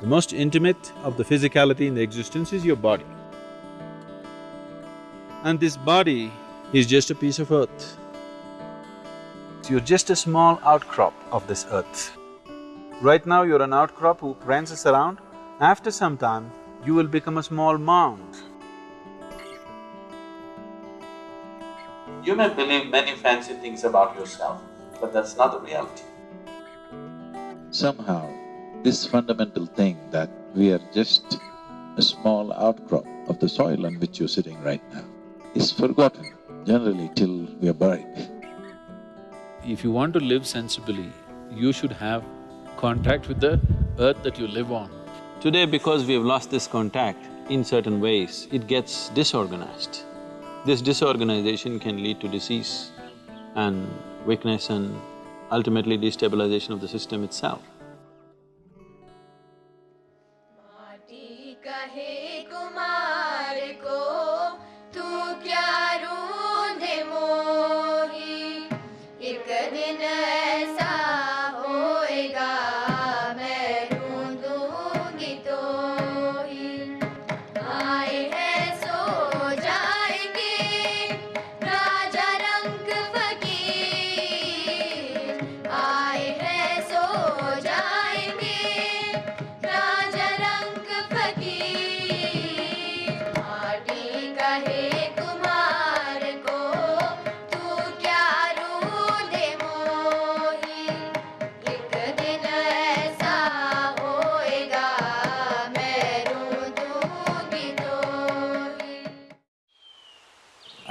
The most intimate of the physicality in the existence is your body. And this body is just a piece of earth. You're just a small outcrop of this earth. Right now you're an outcrop who prances around, after some time you will become a small mound. You may believe many fancy things about yourself, but that's not the reality. Somehow, this fundamental thing that we are just a small outcrop of the soil on which you're sitting right now is forgotten generally till we are buried. If you want to live sensibly, you should have contact with the earth that you live on. Today, because we have lost this contact in certain ways, it gets disorganized. This disorganization can lead to disease and weakness and ultimately destabilization of the system itself. Kumar को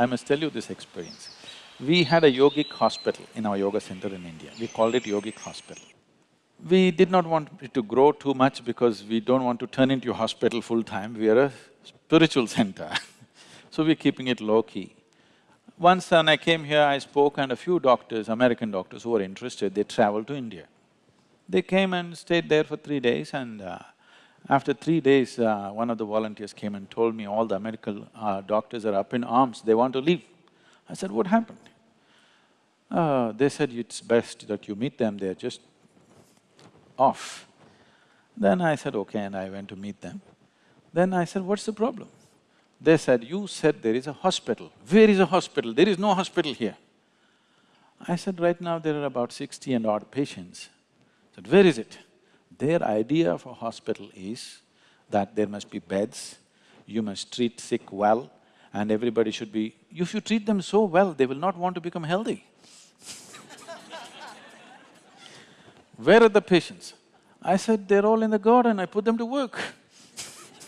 must tell you this experience. We had a yogic hospital in our yoga center in India. We called it yogic hospital. We did not want it to grow too much because we don't want to turn into a hospital full-time, we are a spiritual center so we're keeping it low-key. Once when I came here, I spoke and a few doctors, American doctors who were interested, they traveled to India. They came and stayed there for three days and uh, after three days, uh, one of the volunteers came and told me all the American uh, doctors are up in arms, they want to leave. I said, what happened? Uh, they said, it's best that you meet them, they're just off. Then I said, okay, and I went to meet them. Then I said, what's the problem? They said, you said there is a hospital. Where is a hospital? There is no hospital here. I said, right now there are about sixty and odd patients. I said, where is it? Their idea of a hospital is that there must be beds, you must treat sick well, and everybody should be… If you treat them so well, they will not want to become healthy. Where are the patients? I said, they're all in the garden, I put them to work.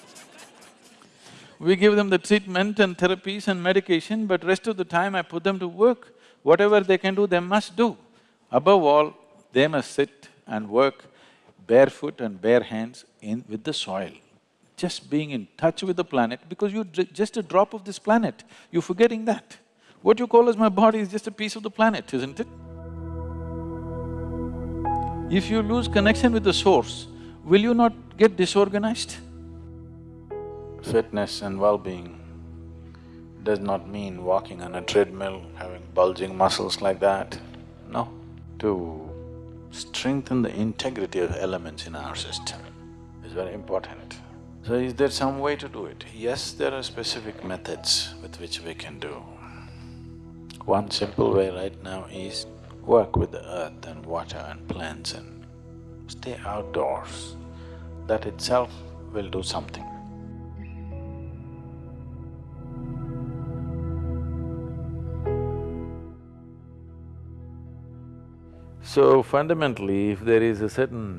we give them the treatment and therapies and medication, but rest of the time I put them to work. Whatever they can do, they must do. Above all, they must sit and work barefoot and bare hands in… with the soil. Just being in touch with the planet, because you're just a drop of this planet, you're forgetting that. What you call as my body is just a piece of the planet, isn't it? If you lose connection with the source, will you not get disorganized? Fitness and well-being does not mean walking on a treadmill, having bulging muscles like that. No. To strengthen the integrity of elements in our system is very important. So is there some way to do it? Yes, there are specific methods with which we can do. One simple way right now is work with the earth and water and plants and stay outdoors. That itself will do something. So fundamentally, if there is a certain…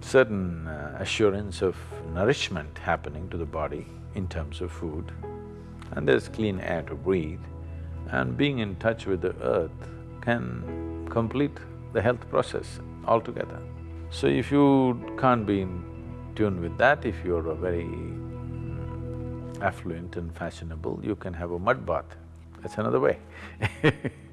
certain uh, assurance of nourishment happening to the body in terms of food, and there's clean air to breathe, and being in touch with the earth can complete the health process altogether. So if you can't be in tune with that, if you're a very mm, affluent and fashionable, you can have a mud bath, that's another way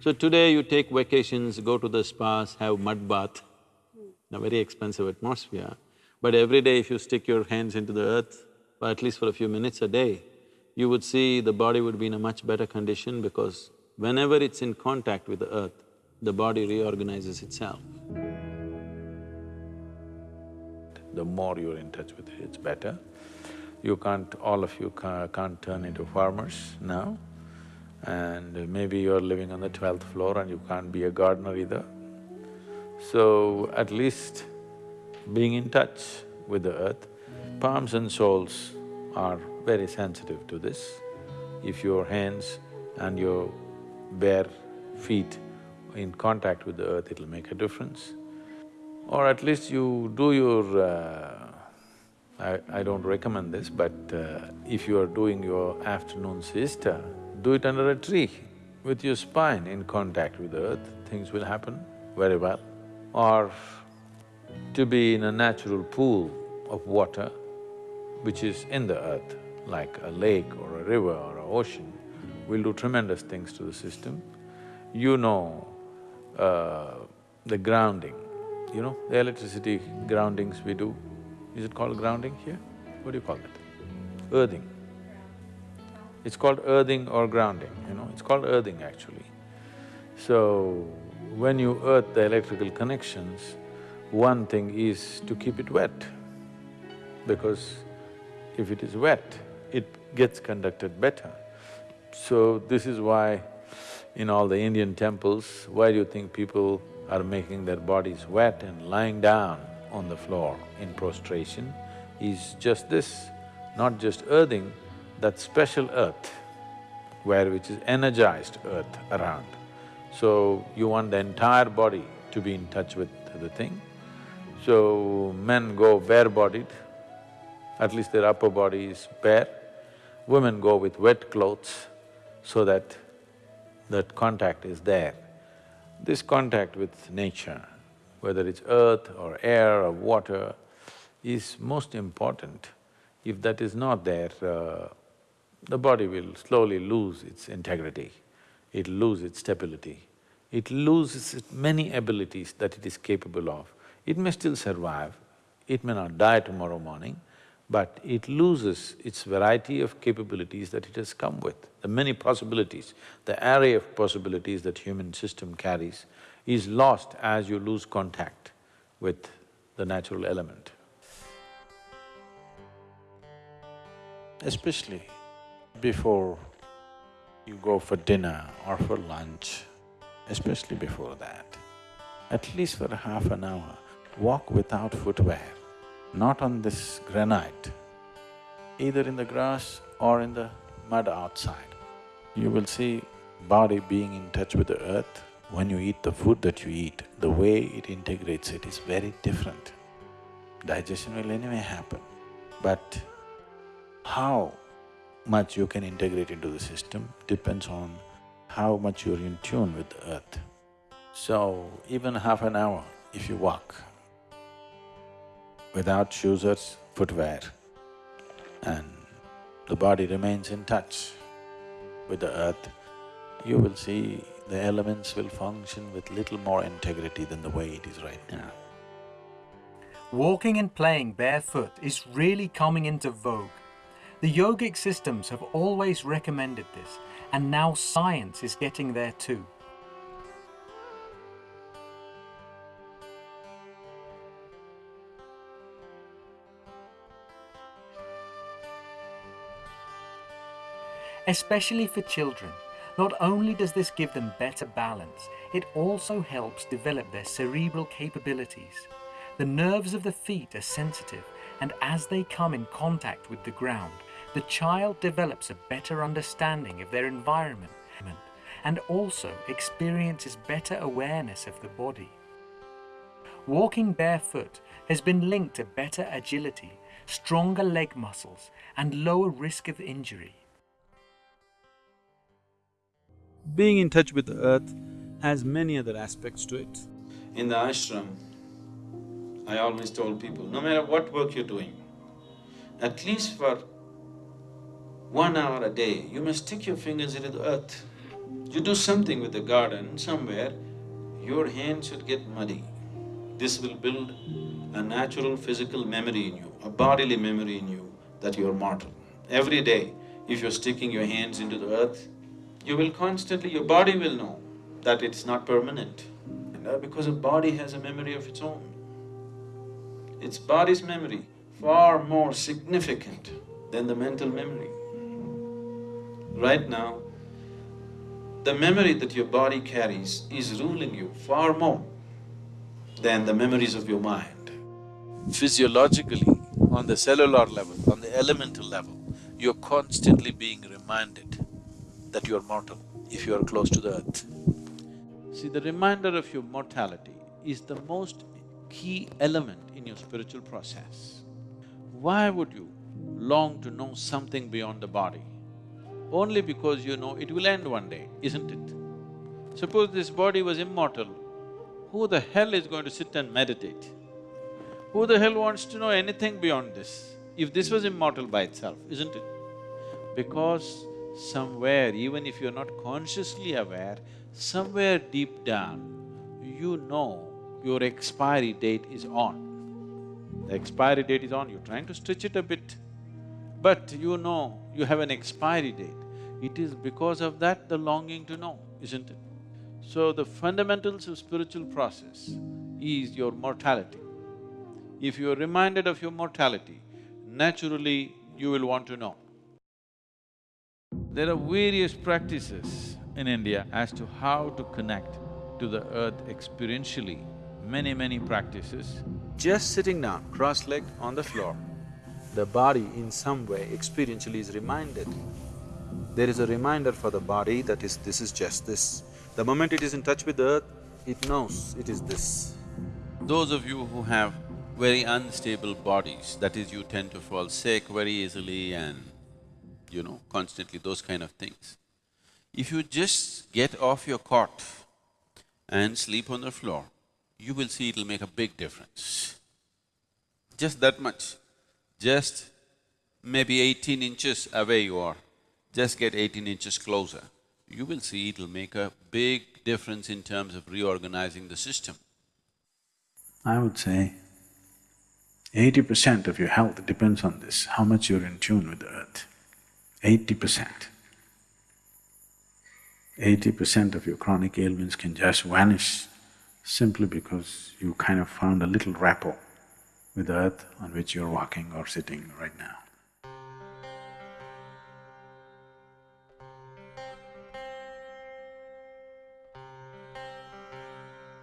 So today you take vacations, go to the spas, have mud bath, a very expensive atmosphere, but every day if you stick your hands into the earth, or at least for a few minutes a day, you would see the body would be in a much better condition because whenever it's in contact with the earth, the body reorganizes itself. The more you're in touch with it, it's better. You can't… all of you ca can't turn into farmers now, and maybe you're living on the twelfth floor and you can't be a gardener either. So, at least being in touch with the earth, palms and soles are very sensitive to this. If your hands and your bare feet in contact with the earth, it'll make a difference. Or at least you do your… Uh, I, I don't recommend this, but uh, if you are doing your afternoon siesta, do it under a tree with your spine in contact with earth, things will happen very well. Or to be in a natural pool of water which is in the earth, like a lake or a river or an ocean, will do tremendous things to the system. You know uh, the grounding, you know, the electricity groundings we do, is it called grounding here? What do you call it? Earthing. It's called earthing or grounding, you know, it's called earthing actually. So, when you earth the electrical connections, one thing is to keep it wet, because if it is wet, it gets conducted better. So this is why in all the Indian temples, why do you think people are making their bodies wet and lying down on the floor in prostration is just this, not just earthing, that special earth where which is energized earth around. So you want the entire body to be in touch with the thing. So men go bare-bodied, at least their upper body is bare. Women go with wet clothes so that that contact is there. This contact with nature, whether it's earth or air or water, is most important. If that is not there, uh, the body will slowly lose its integrity, it'll lose its stability, it loses many abilities that it is capable of. It may still survive, it may not die tomorrow morning, but it loses its variety of capabilities that it has come with. The many possibilities, the array of possibilities that human system carries is lost as you lose contact with the natural element. Especially before you go for dinner or for lunch, especially before that, at least for half an hour, walk without footwear not on this granite, either in the grass or in the mud outside. You will see body being in touch with the earth. When you eat the food that you eat, the way it integrates it is very different. Digestion will anyway happen, but how much you can integrate into the system depends on how much you're in tune with the earth. So, even half an hour if you walk, without shoes or footwear and the body remains in touch with the earth, you will see the elements will function with little more integrity than the way it is right now. Walking and playing barefoot is really coming into vogue. The yogic systems have always recommended this, and now science is getting there too. especially for children. Not only does this give them better balance, it also helps develop their cerebral capabilities. The nerves of the feet are sensitive and as they come in contact with the ground, the child develops a better understanding of their environment and also experiences better awareness of the body. Walking barefoot has been linked to better agility, stronger leg muscles and lower risk of injury. being in touch with the earth has many other aspects to it. In the ashram, I always told people, no matter what work you're doing, at least for one hour a day, you must stick your fingers into the earth. You do something with the garden somewhere, your hands should get muddy. This will build a natural physical memory in you, a bodily memory in you that you're mortal. Every day, if you're sticking your hands into the earth, you will constantly… your body will know that it's not permanent. You uh, know, because a body has a memory of its own. Its body's memory far more significant than the mental memory. Right now, the memory that your body carries is ruling you far more than the memories of your mind. Physiologically, on the cellular level, on the elemental level, you're constantly being reminded that you're mortal if you are close to the earth. See, the reminder of your mortality is the most key element in your spiritual process. Why would you long to know something beyond the body? Only because you know it will end one day, isn't it? Suppose this body was immortal, who the hell is going to sit and meditate? Who the hell wants to know anything beyond this? If this was immortal by itself, isn't it? Because somewhere, even if you're not consciously aware, somewhere deep down, you know your expiry date is on. The expiry date is on, you're trying to stretch it a bit, but you know you have an expiry date. It is because of that the longing to know, isn't it? So the fundamentals of spiritual process is your mortality. If you are reminded of your mortality, naturally you will want to know. There are various practices in India as to how to connect to the earth experientially, many, many practices. Just sitting down, cross-legged on the floor, the body in some way experientially is reminded. There is a reminder for the body that is, this is just this. The moment it is in touch with the earth, it knows it is this. Those of you who have very unstable bodies, that is you tend to fall sick very easily and you know, constantly those kind of things. If you just get off your cot and sleep on the floor, you will see it'll make a big difference. Just that much. Just maybe eighteen inches away you are, just get eighteen inches closer. You will see it'll make a big difference in terms of reorganizing the system. I would say eighty percent of your health depends on this, how much you're in tune with the earth. Eighty percent. Eighty percent of your chronic ailments can just vanish simply because you kind of found a little rapport with the earth on which you're walking or sitting right now.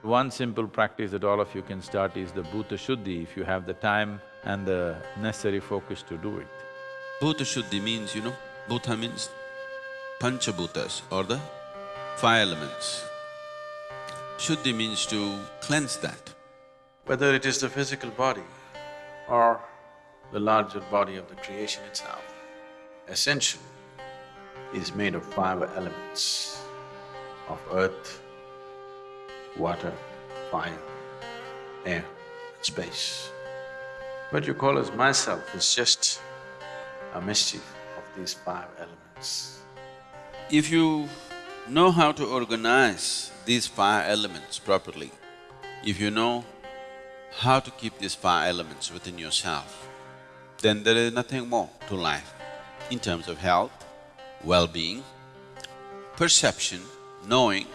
One simple practice that all of you can start is the Bhuta Shuddhi if you have the time and the necessary focus to do it. Bhuta Shuddhi means, you know, Bhuta means Panchabhutas or the five elements. Shuddhi means to cleanse that. Whether it is the physical body or the larger body of the creation itself, essentially is made of five elements of earth, water, fire, air, and space. What you call as myself is just a mischief of these five elements. If you know how to organize these five elements properly, if you know how to keep these five elements within yourself, then there is nothing more to life in terms of health, well-being, perception, knowing,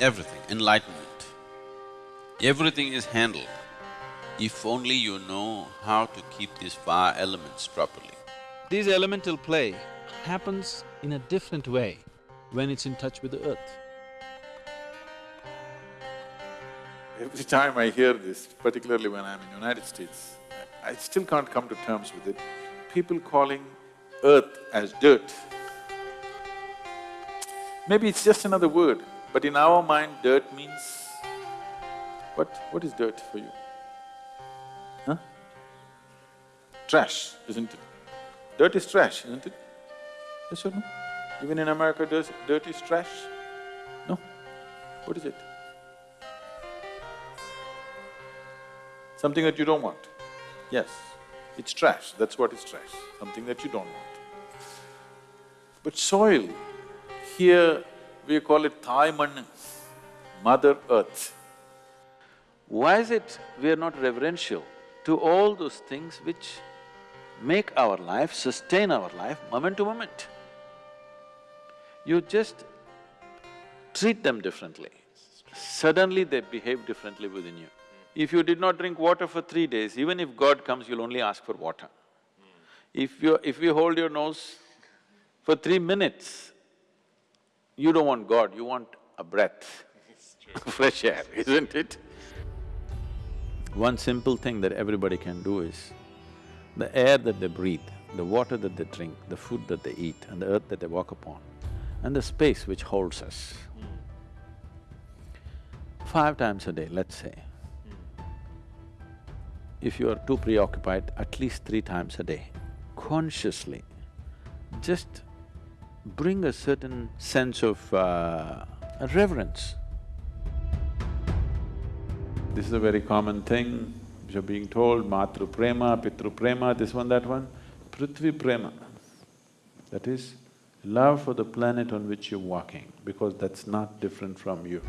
everything, enlightenment. Everything is handled if only you know how to keep these five elements properly. This elemental play happens in a different way when it's in touch with the earth. Every time I hear this, particularly when I'm in the United States, I still can't come to terms with it. People calling earth as dirt. Maybe it's just another word, but in our mind, dirt means… What… what is dirt for you? Huh? Trash, isn't it? Dirt is trash, isn't it? Yes or no? Even in America, dirt is trash? No? What is it? Something that you don't want. Yes, it's trash, that's what is trash, something that you don't want. But soil, here we call it Thai Mann, Mother Earth. Why is it we are not reverential to all those things which make our life, sustain our life moment to moment? You just treat them differently. Suddenly they behave differently within you. If you did not drink water for three days, even if God comes, you'll only ask for water. If you… if you hold your nose for three minutes, you don't want God, you want a breath, fresh air, isn't it? One simple thing that everybody can do is, the air that they breathe, the water that they drink, the food that they eat and the earth that they walk upon, and the space which holds us. Five times a day, let's say. If you are too preoccupied, at least three times a day, consciously, just bring a certain sense of uh, reverence. This is a very common thing, you're being told, Matru Prema, Pitru Prema, this one, that one. Prithvi Prema, that is love for the planet on which you're walking, because that's not different from you.